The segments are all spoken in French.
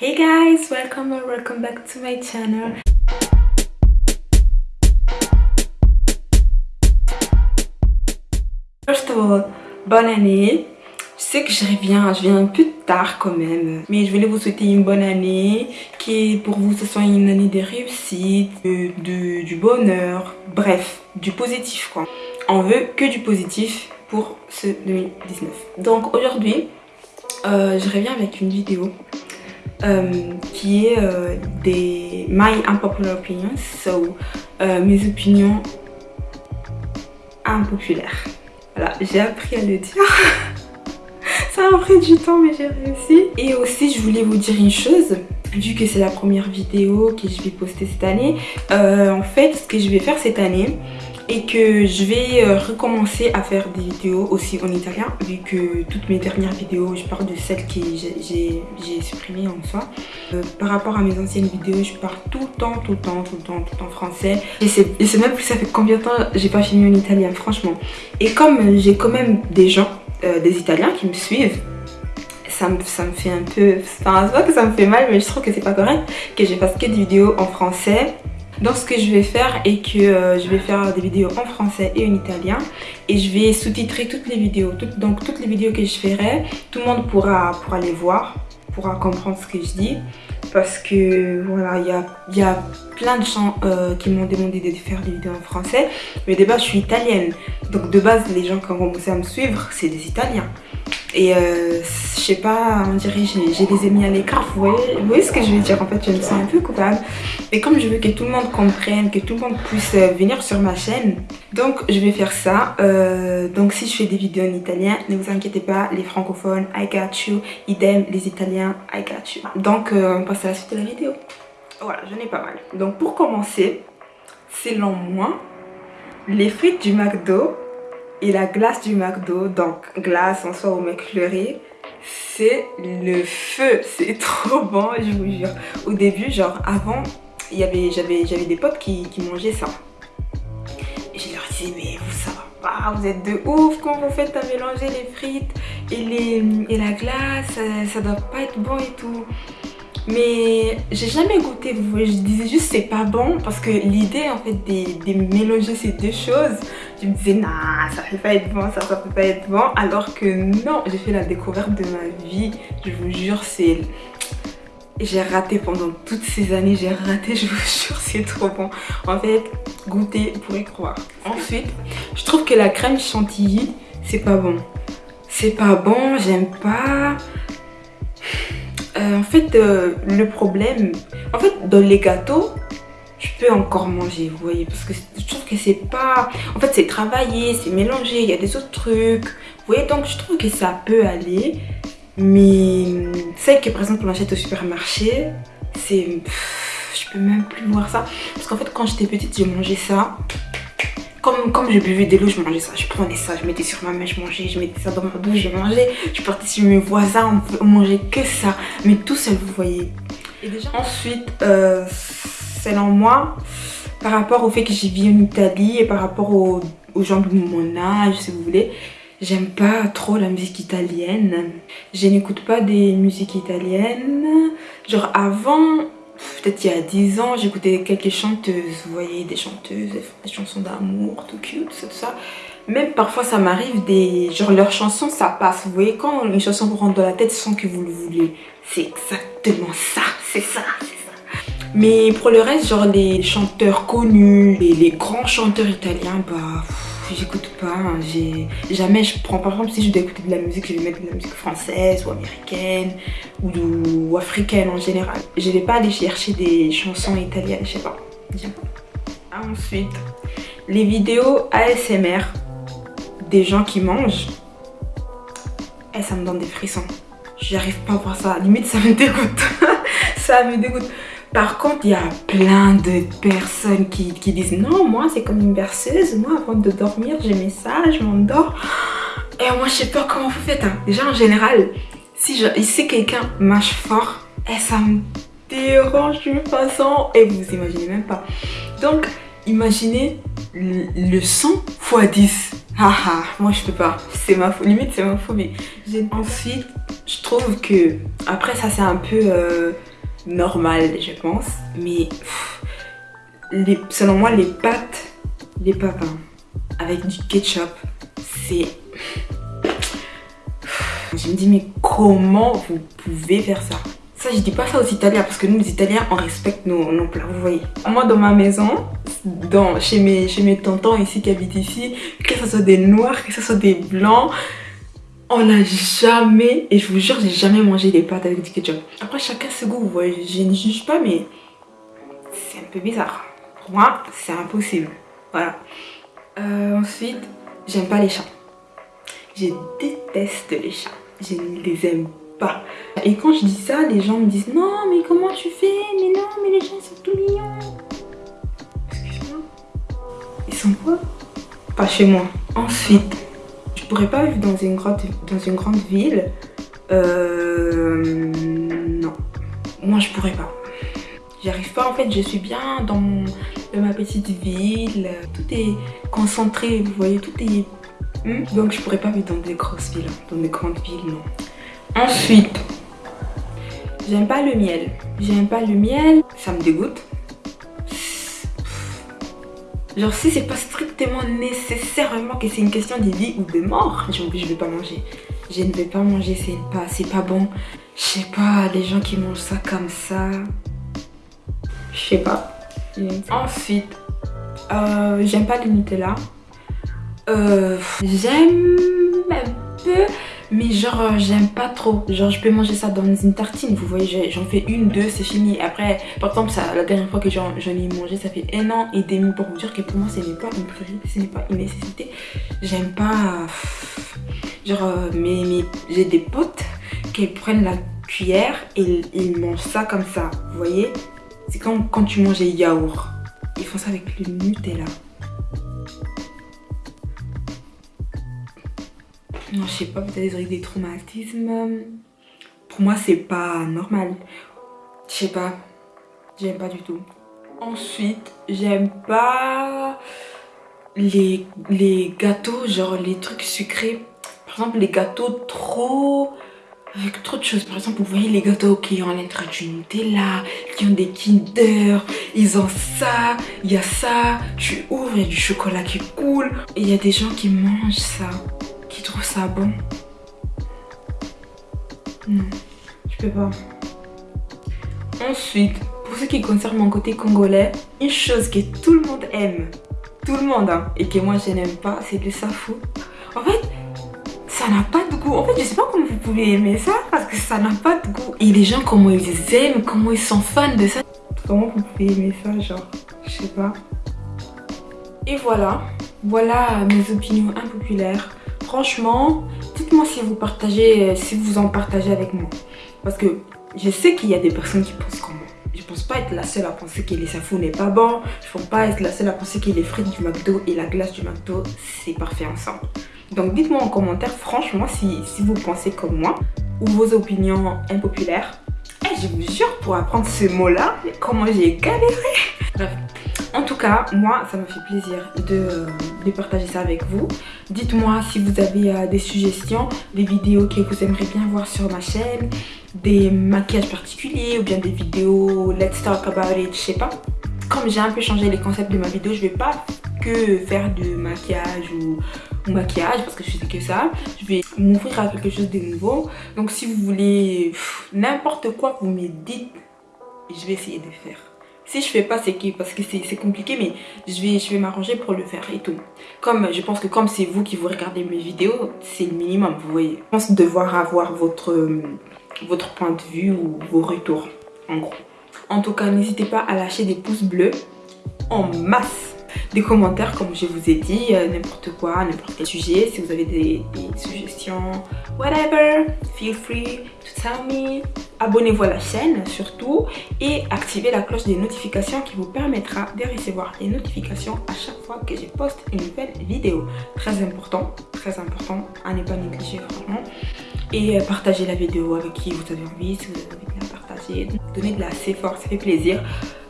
Hey guys, welcome or welcome back to my channel. First of all, bonne année. Je sais que je reviens, je viens un peu tard quand même. Mais je voulais vous souhaiter une bonne année. Qui pour vous ce soit une année de réussite, de, du bonheur. Bref, du positif quoi. On veut que du positif pour ce 2019. Donc aujourd'hui, euh, je reviens avec une vidéo euh, qui est euh, des My Unpopular Opinions, so mes opinions impopulaires. Voilà, j'ai appris à le dire. Ça a pris du temps mais j'ai réussi. Et aussi je voulais vous dire une chose, vu que c'est la première vidéo que je vais poster cette année. en fait ce que je vais faire cette année, et que je vais euh, recommencer à faire des vidéos aussi en italien vu que toutes mes dernières vidéos je parle de celles que j'ai supprimées en soi. Euh, par rapport à mes anciennes vidéos je parle tout le temps tout le temps tout le temps tout en français. Et c'est même plus ça fait combien de temps j'ai pas filmé en italien franchement. Et comme j'ai quand même des gens euh, des italiens qui me suivent ça me, ça me, fait un peu... Enfin, c'est pas que ça me fait mal, mais je trouve que c'est pas correct que je fasse que des vidéos en français donc ce que je vais faire est que euh, je vais faire des vidéos en français et en italien. Et je vais sous-titrer toutes les vidéos. donc toutes les vidéos que je ferai, tout le monde pourra, pourra les voir, pourra comprendre ce que je dis. Parce que voilà, il y a, y a, plein de gens euh, qui m'ont demandé de faire des vidéos en français. Mais de base je suis italienne. Donc de base les gens qui ont commencé à me suivre c'est des italiens et euh, je sais pas, on dirait j'ai les ai mis à l'écart. Vous voyez, ce que je veux dire En fait, je me sens un peu coupable. Mais comme je veux que tout le monde comprenne, que tout le monde puisse euh, venir sur ma chaîne, donc je vais faire ça. Euh, donc si je fais des vidéos en italien, ne vous inquiétez pas, les francophones, I got you. Idem, les italiens, I got you. Donc on passe à la suite de la vidéo. Voilà, j'en ai pas mal. Donc pour commencer, selon moi, les frites du McDo et la glace du McDo, donc glace en soi au McFlurry, c'est le feu. C'est trop bon, je vous jure. Au début, genre avant, j'avais des potes qui, mangeaient ça. Et je leur disais, mais vous ça pas, vous êtes de ouf, quand vous faites à mélanger les frites et, la glace, ça, ça doit pas être bon et tout. Mais j'ai jamais goûté, je disais juste c'est pas bon parce que l'idée en fait de, mélanger ces deux choses, je me disais nah ça peut pas être bon, ça, ça peut pas être bon alors que non, j'ai fait la découverte de ma vie, je vous jure c'est... J'ai raté pendant toutes ces années, j'ai raté, je vous jure c'est trop bon. En fait, goûter, vous pourrez croire. Ensuite, je trouve que la crème chantilly, c'est pas bon. C'est pas bon, j'aime pas. Euh, en fait, euh, le problème, en fait, dans les gâteaux, je peux encore manger, vous voyez, parce que je trouve que c'est pas... En fait, c'est travaillé, c'est mélangé, il y a des autres trucs. Vous voyez, donc je trouve que ça peut aller. Mais celle que, par exemple, on achète au supermarché, c'est... Je peux même plus voir ça. Parce qu'en fait, quand j'étais petite, j'ai mangé ça comme, comme je buvais de l'eau, je mangeais ça. Je prenais ça, je mettais sur ma main, je mangeais, je mettais ça dans ma bouche, je mangeais. Je partais sur mes voisins, on, mangeait que ça. Mais tout seul, vous voyez. Et déjà, ensuite, euh, selon moi, par rapport au fait que j'ai vis en Italie et par rapport aux, aux gens de mon âge, si vous voulez, j'aime pas trop la musique italienne. Je n'écoute pas des musiques italiennes. Genre avant, peut-être il y a 10 ans, j'écoutais quelques chanteuses, vous voyez, des chanteuses, des chansons d'amour, tout cute, tout ça. Même parfois ça m'arrive des... genre leurs chansons ça passe, vous voyez, quand une chanson vous rentre dans la tête sans que vous le voulez. C'est exactement ça, c'est ça, c'est ça. Mais pour le reste, genre les chanteurs connus, les, grands chanteurs italiens, bah j'écoute pas. Hein. Jamais je prends par exemple si je dois écouter de la musique, je vais mettre de la musique française ou américaine ou, africaine en général. Je vais pas aller chercher des chansons italiennes, je sais pas. Ensuite, les vidéos ASMR des gens qui mangent, et eh, ça me donne des frissons. J'arrive pas à voir ça. Limite, ça me dégoûte. ça me dégoûte. Par contre, il y a plein de personnes qui, disent non, moi c'est comme une berceuse, moi avant de dormir, j'ai mes ça, je m'endors. Et moi je sais pas comment vous faites. Hein. Déjà en général, si, je, si quelqu'un mâche fort, et eh, ça me dérange d'une façon et vous imaginez même pas. Donc imaginez le, son x 10. Haha, moi je peux pas, c'est ma limite c'est ma phobie. Ensuite, je trouve que, après ça c'est un peu... Euh, normal, je pense. Mais selon moi, les pâtes, les hein, avec du ketchup, c'est... Je me dis, mais comment vous pouvez faire ça? Ça, je dis pas ça aux Italiens parce que nous, les Italiens, on respecte nos, nos plats, vous voyez. Moi, dans ma maison, dans, chez, mes, chez mes tontons ici qui habitent ici, que ce soit des noirs, que ce soit des blancs, on n'a jamais, et je vous jure, j'ai jamais mangé des pâtes avec du ketchup. Après, chacun ses goût, vous voyez, je ne juge pas, mais c'est un peu bizarre. Pour moi, c'est impossible. Voilà. Euh, ensuite, j'aime pas les chats. Je déteste les chats. Je ne les aime pas. Et quand je dis ça, les gens me disent non mais comment tu fais? Mais non mais les gens sont tout mignons. Excuse-moi. Ils sont quoi? Pas chez moi. Ensuite, pourrais pas vivre dans une grande, dans une grande ville? Euh, non. Moi je pourrais pas. J'arrive pas en fait, je suis bien dans, ma petite ville. Tout est concentré, vous voyez, tout est... Hmm? Donc je pourrais pas vivre dans des grosses villes, dans des grandes villes, non. Ensuite, j'aime pas le miel. J'aime pas le miel, ça me dégoûte. Genre si c'est pas strictement nécessairement que c'est une question de vie ou de mort, je ne vais pas manger. Je ne vais pas manger, c'est pas, pas bon. Je sais pas, les gens qui mangent ça comme ça. Je sais pas. Ensuite, euh, j'aime pas le Nutella. Euh, j'aime un peu mais genre, euh, j'aime pas trop. Genre, je peux manger ça dans une tartine. Vous voyez, j'en fais une, deux, c'est fini. Après, par exemple, la dernière fois que j'en ai mangé, ça fait un an et demi pour vous dire que pour moi, ce n'est pas une priorité, ce n'est pas une nécessité. J'aime pas... Genre, euh, mais, j'ai des potes qui prennent la cuillère et ils mangent ça comme ça. Vous voyez C'est comme quand tu manges les yaourts. Ils font ça avec le Nutella. Non, je sais pas, peut-être des, des traumatismes. Pour moi, c'est pas normal. Je sais pas. J'aime pas du tout. Ensuite, j'aime pas les, les gâteaux, genre les trucs sucrés. Par exemple, les gâteaux trop... Avec trop de choses. Par exemple, vous voyez les gâteaux qui ont l'intérieur du Nutella, qui ont des Kinder, ils ont ça, il y a ça. Tu ouvres, il y a du chocolat qui coule. Et il y a des gens qui mangent ça trouve ça bon. Non, je peux pas. Ensuite, pour ce qui concerne mon côté congolais, une chose que tout le monde aime, tout le monde, hein, et que moi je n'aime pas, c'est le safou. En fait, ça n'a pas de goût. En fait, je sais pas comment vous pouvez aimer ça, parce que ça n'a pas de goût. Et les gens, comment ils aiment, comment ils sont fans de ça. Comment vous pouvez aimer ça, genre, je sais pas. Et voilà, voilà mes opinions impopulaires franchement, dites-moi si vous partagez, si vous en partagez avec moi. Parce que je sais qu'il y a des personnes qui pensent comme moi. Je pense pas être la seule à penser que les safou n'est pas bon. Je pense pas être la seule à penser que les frites du McDo et la glace du McDo, c'est parfait ensemble. Donc dites-moi en commentaire, franchement, si, vous pensez comme moi, ou vos opinions impopulaires. Et je vous jure, pour apprendre ce mot-là, comment j'ai galéré. En tout cas, moi, ça me fait plaisir de, de partager ça avec vous. Dites-moi si vous avez euh, des suggestions, des vidéos que vous aimeriez bien voir sur ma chaîne, des maquillages particuliers ou bien des vidéos let's talk about it, je sais pas. Comme j'ai un peu changé les concepts de ma vidéo, je vais pas que faire du maquillage ou, maquillage parce que je fais que ça. Je vais m'ouvrir à quelque chose de nouveau. Donc si vous voulez n'importe quoi, vous me dites, je vais essayer de faire. Si je fais pas, c'est parce que c'est compliqué, mais je vais, je vais m'arranger pour le faire et tout. Comme je pense que comme c'est vous qui vous regardez mes vidéos, c'est le minimum, vous voyez. Je pense devoir avoir votre, votre point de vue ou vos retours, en gros. En tout cas, n'hésitez pas à lâcher des pouces bleus en masse des commentaires comme je vous ai dit, euh, n'importe quoi, n'importe quel sujet. Si vous avez des, suggestions, whatever, feel free to tell me. Abonnez-vous à la chaîne surtout et activez la cloche des notifications qui vous permettra de recevoir les notifications à chaque fois que je poste une nouvelle vidéo. Très important, très important à ne pas négliger franchement. Et euh, partagez la vidéo avec qui vous avez envie, si vous avez bien partagé. Donnez de la assez fort, ça fait plaisir,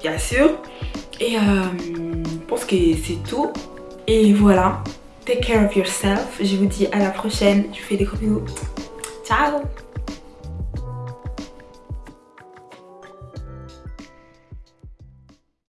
bien sûr. Et euh, je pense que c'est tout. Et voilà. Take care of yourself. Je vous dis à la prochaine. Je vous fais des gros bisous. Ciao